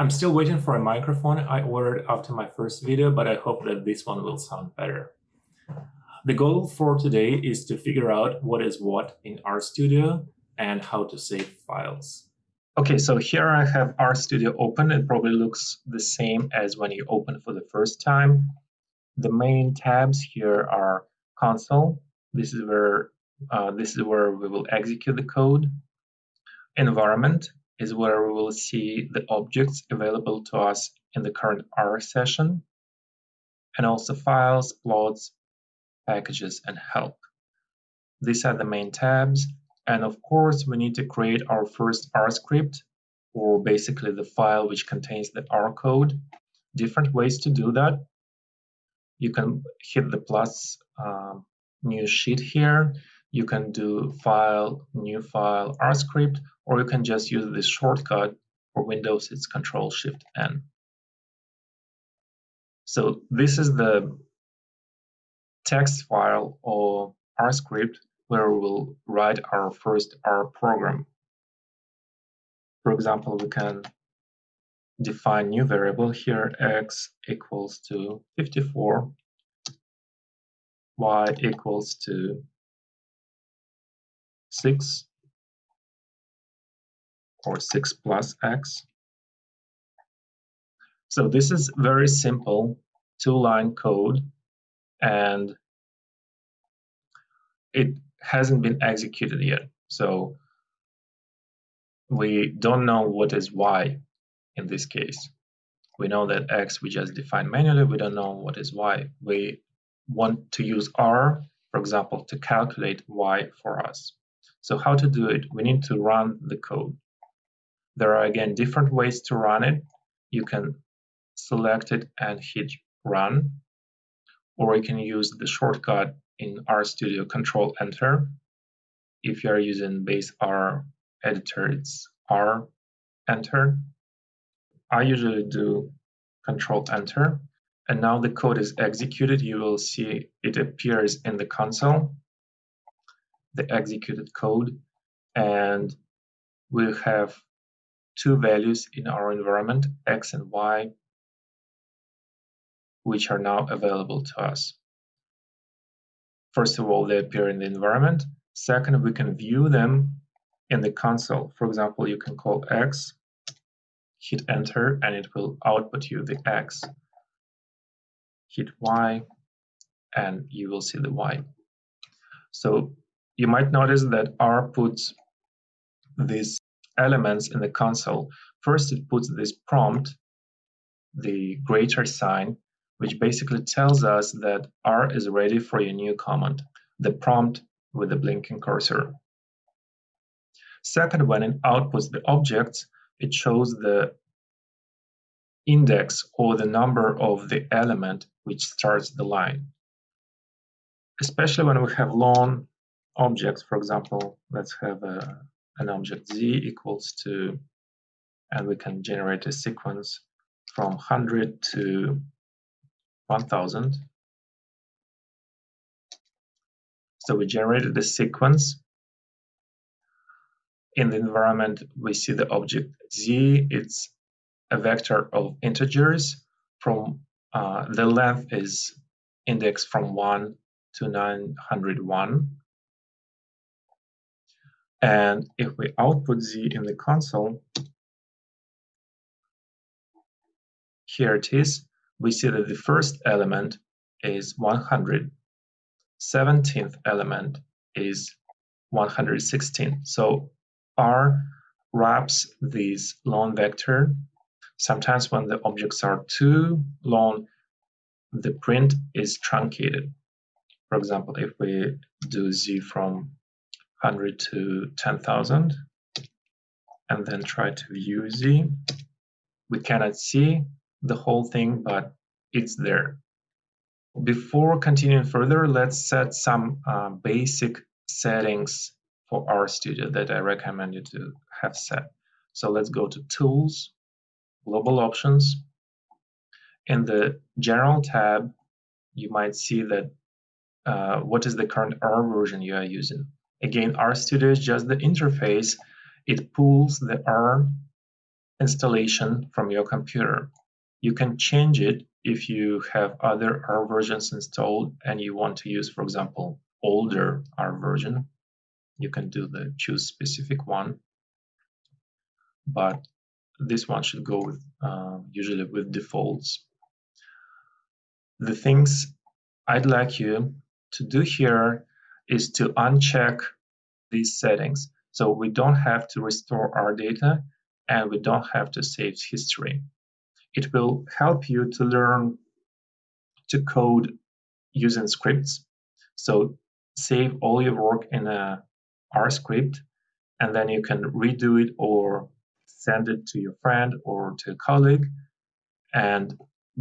I'm still waiting for a microphone I ordered after my first video, but I hope that this one will sound better. The goal for today is to figure out what is what in RStudio and how to save files. Okay, so here I have RStudio open. It probably looks the same as when you open for the first time. The main tabs here are console. This is where uh, this is where we will execute the code. Environment, is where we will see the objects available to us in the current R session, and also files, plots, packages, and help. These are the main tabs. And of course, we need to create our first R script, or basically the file which contains the R code. Different ways to do that. You can hit the plus um, new sheet here. You can do file, new file, R script, or you can just use this shortcut for Windows, it's Control Shift N. So this is the text file or R script where we will write our first R program. For example, we can define new variable here, x equals to 54, y equals to 6, or 6 plus x. So this is very simple two-line code and it hasn't been executed yet. So we don't know what is y in this case. We know that x we just defined manually, we don't know what is y. We want to use r, for example, to calculate y for us. So how to do it? We need to run the code. There are again different ways to run it. You can select it and hit run, or you can use the shortcut in RStudio Control Enter. If you are using base R editor, it's R Enter. I usually do Control Enter, and now the code is executed. You will see it appears in the console, the executed code, and we have two values in our environment, x and y, which are now available to us. First of all, they appear in the environment. Second, we can view them in the console. For example, you can call x, hit enter, and it will output you the x. Hit y, and you will see the y. So you might notice that R puts these elements in the console. First, it puts this prompt, the greater sign, which basically tells us that R is ready for your new command, the prompt with the blinking cursor. Second, when it outputs the objects, it shows the index or the number of the element which starts the line. Especially when we have long objects, for example, let's have a an object z equals to, and we can generate a sequence from 100 to 1000. So we generated a sequence. In the environment, we see the object z. It's a vector of integers. From uh, the length is indexed from 1 to 901. And if we output z in the console, here it is, we see that the first element is 100, 17th element is 116. So R wraps this long vector. Sometimes when the objects are too long, the print is truncated. For example, if we do z from 100 to 10,000 and then try to view Z. We cannot see the whole thing, but it's there. Before continuing further, let's set some uh, basic settings for RStudio that I recommend you to have set. So let's go to Tools, Global Options. In the General tab, you might see that uh, what is the current R version you are using. Again, RStudio is just the interface. It pulls the R installation from your computer. You can change it if you have other R versions installed and you want to use, for example, older R version. You can do the choose specific one, but this one should go with uh, usually with defaults. The things I'd like you to do here is to uncheck these settings. So we don't have to restore our data and we don't have to save history. It will help you to learn to code using scripts. So save all your work in a R script and then you can redo it or send it to your friend or to a colleague and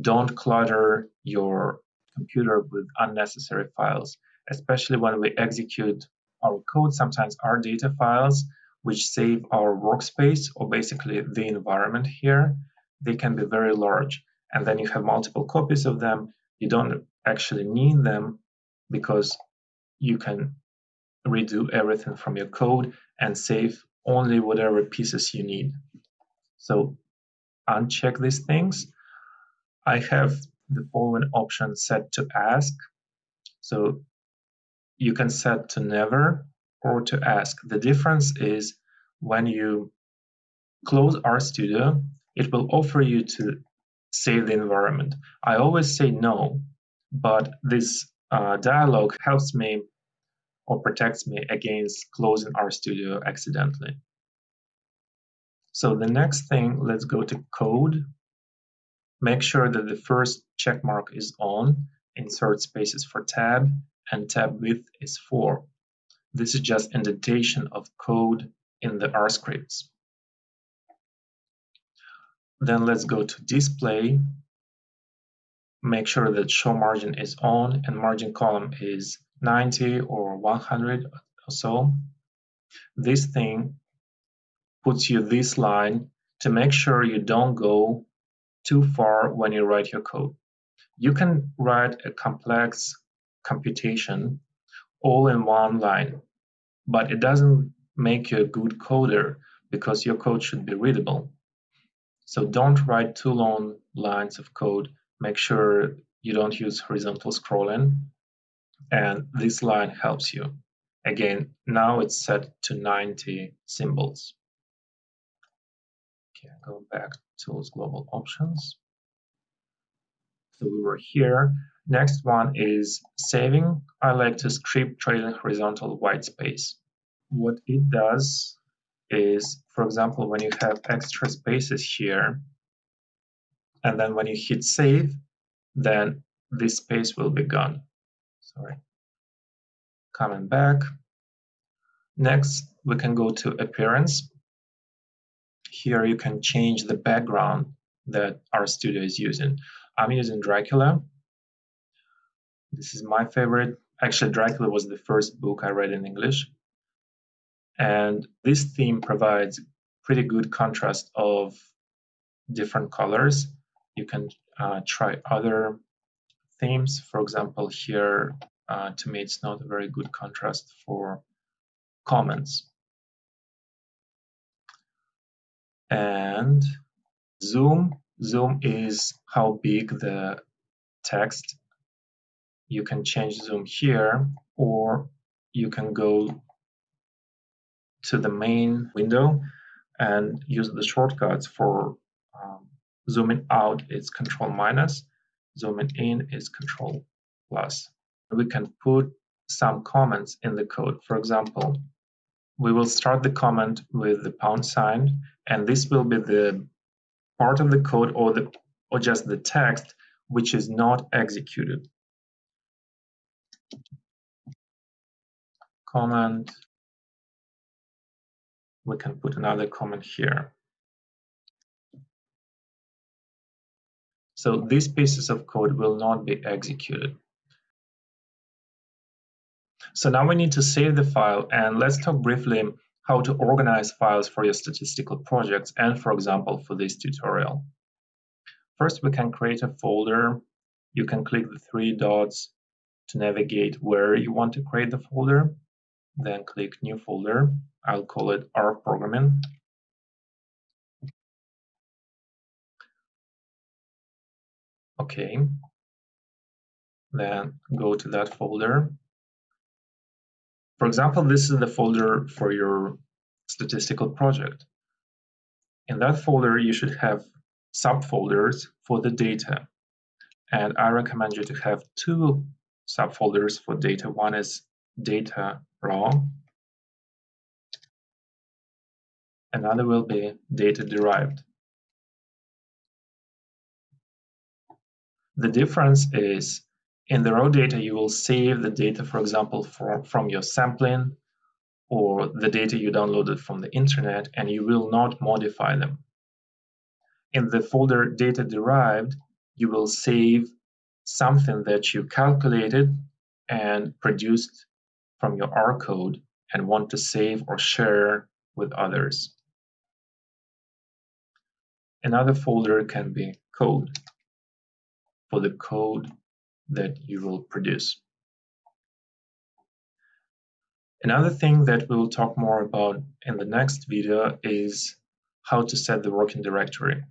don't clutter your computer with unnecessary files, especially when we execute our code, sometimes our data files, which save our workspace or basically the environment here, they can be very large. And then you have multiple copies of them. You don't actually need them because you can redo everything from your code and save only whatever pieces you need. So uncheck these things. I have the following option set to ask. So you can set to never or to ask. The difference is when you close RStudio, it will offer you to save the environment. I always say no, but this uh, dialog helps me or protects me against closing RStudio accidentally. So the next thing, let's go to code. Make sure that the first check mark is on, insert spaces for tab, and tab width is 4. This is just indentation of code in the R scripts. Then let's go to display. Make sure that show margin is on and margin column is 90 or 100 or so. This thing puts you this line to make sure you don't go too far when you write your code. You can write a complex computation all in one line, but it doesn't make you a good coder because your code should be readable. So don't write too long lines of code. Make sure you don't use horizontal scrolling. And this line helps you. Again, now it's set to 90 symbols. Okay, go back to global options. So we were here. Next one is saving. I like to script trailing horizontal white space. What it does is, for example, when you have extra spaces here, and then when you hit save, then this space will be gone. Sorry. Coming back. Next, we can go to appearance. Here you can change the background that RStudio is using. I'm using Dracula. This is my favorite. Actually, Dracula was the first book I read in English. And this theme provides pretty good contrast of different colors. You can uh, try other themes. For example, here, uh, to me, it's not a very good contrast for comments. And zoom. Zoom is how big the text. You can change zoom here, or you can go to the main window and use the shortcuts for um, zooming out is control minus, zooming in is control plus. We can put some comments in the code. For example, we will start the comment with the pound sign, and this will be the part of the code or the or just the text which is not executed. Comment we can put another comment here. So these pieces of code will not be executed. So now we need to save the file and let's talk briefly how to organize files for your statistical projects and for example for this tutorial. First we can create a folder. You can click the three dots to navigate where you want to create the folder, then click New Folder. I'll call it R Programming. Okay. Then go to that folder. For example, this is the folder for your statistical project. In that folder, you should have subfolders for the data. And I recommend you to have two subfolders for data. One is data raw. Another will be data derived. The difference is in the raw data, you will save the data, for example, from, from your sampling or the data you downloaded from the internet, and you will not modify them. In the folder data derived, you will save something that you calculated and produced from your R code and want to save or share with others. Another folder can be code for the code that you will produce. Another thing that we'll talk more about in the next video is how to set the working directory.